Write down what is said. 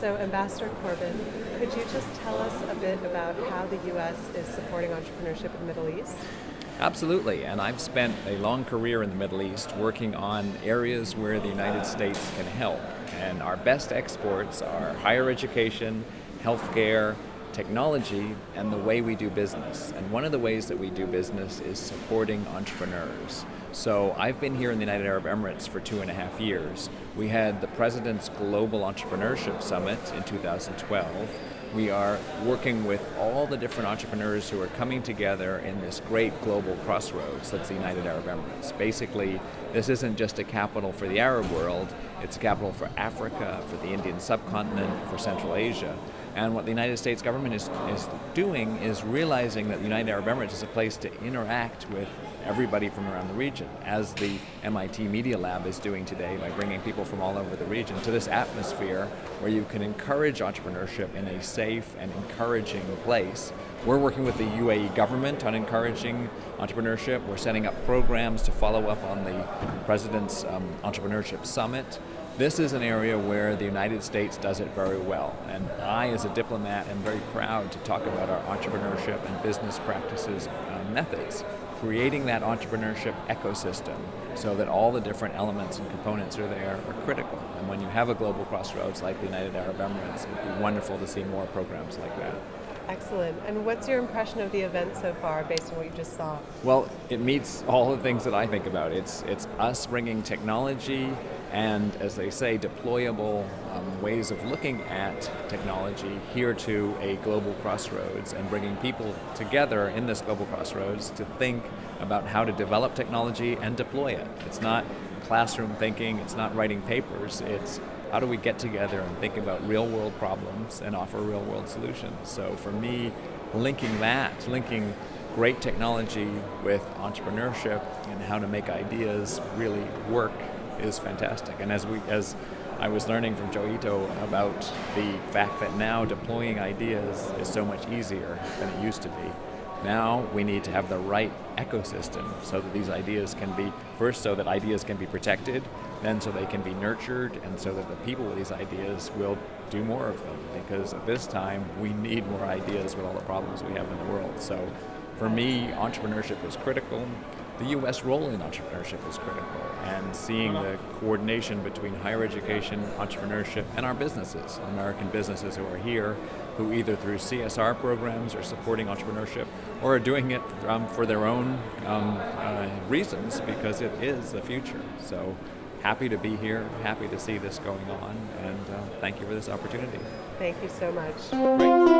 So Ambassador Corbin, could you just tell us a bit about how the U.S. is supporting entrepreneurship in the Middle East? Absolutely, and I've spent a long career in the Middle East working on areas where the United States can help. And our best exports are higher education, healthcare, technology, and the way we do business. And one of the ways that we do business is supporting entrepreneurs. So I've been here in the United Arab Emirates for two and a half years. We had the President's Global Entrepreneurship Summit in 2012 we are working with all the different entrepreneurs who are coming together in this great global crossroads that's the United Arab Emirates. Basically, this isn't just a capital for the Arab world, it's a capital for Africa, for the Indian subcontinent, for Central Asia. And what the United States government is, is doing is realizing that the United Arab Emirates is a place to interact with everybody from around the region, as the MIT Media Lab is doing today by bringing people from all over the region to this atmosphere where you can encourage entrepreneurship in a safe and encouraging place. We're working with the UAE government on encouraging entrepreneurship. We're setting up programs to follow up on the President's um, Entrepreneurship Summit. This is an area where the United States does it very well, and I, as a diplomat, am very proud to talk about our entrepreneurship and business practices uh, methods creating that entrepreneurship ecosystem so that all the different elements and components are there are critical. And when you have a global crossroads like the United Arab Emirates, it'd be wonderful to see more programs like that. Excellent. And what's your impression of the event so far based on what you just saw? Well, it meets all the things that I think about. It's, it's us bringing technology and, as they say, deployable um, ways of looking at technology here to a global crossroads and bringing people together in this global crossroads to think about how to develop technology and deploy it. It's not classroom thinking, it's not writing papers, it's how do we get together and think about real world problems and offer real world solutions. So for me, linking that, linking great technology with entrepreneurship and how to make ideas really work is fantastic. And as we, as I was learning from Joi Ito about the fact that now deploying ideas is so much easier than it used to be. Now we need to have the right ecosystem so that these ideas can be, first so that ideas can be protected, then so they can be nurtured, and so that the people with these ideas will do more of them. Because at this time, we need more ideas with all the problems we have in the world. So for me, entrepreneurship is critical. The U.S. role in entrepreneurship is critical, and seeing the coordination between higher education, entrepreneurship, and our businesses, American businesses who are here, who either through CSR programs are supporting entrepreneurship, or are doing it um, for their own um, uh, reasons because it is the future. So happy to be here, happy to see this going on, and uh, thank you for this opportunity. Thank you so much. Great.